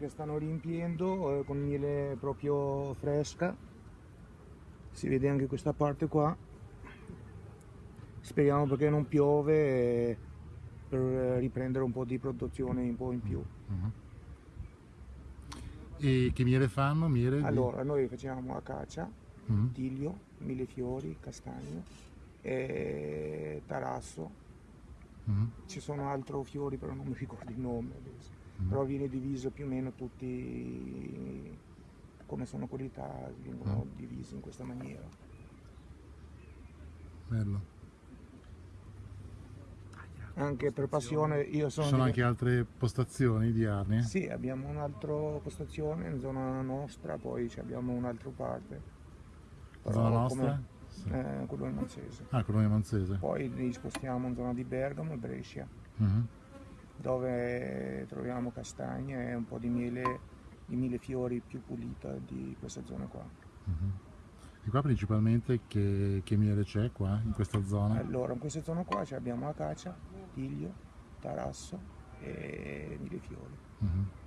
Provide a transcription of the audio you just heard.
che stanno riempiendo eh, con miele proprio fresca. Si vede anche questa parte qua. Speriamo perché non piove eh, per riprendere un po' di produzione un po' in più. Mhm. E che miele fanno? Miele di- Allora, noi facciamo acacia, Mhm. tiglio, millefiori, castagno, e tarasso. Mhm. Ci sono altri fiori, però non mi ricordo il nome adesso. Però viene diviso più o meno tutti come sono qualità, vengono Ah. divisi in questa maniera. Bello. Anche per passione io Ci sono... sono di- anche altre postazioni di arnie? Sì, abbiamo un'altra postazione in zona nostra, poi ci abbiamo un'altra parte. Però Zona nostra? come- Sì. eh, Monzese. Ah, Colonia Monzese. Poi li spostiamo in zona di Bergamo e Brescia, Mhm. Dove troviamo castagne e un po' di miele, di millefiori più pulita di questa zona qua. Mhm. E qua principalmente che, che miele c'è qua, in questa zona? Allora, in questa zona qua abbiamo acacia, tiglio, tarasso e millefiori. Mhm.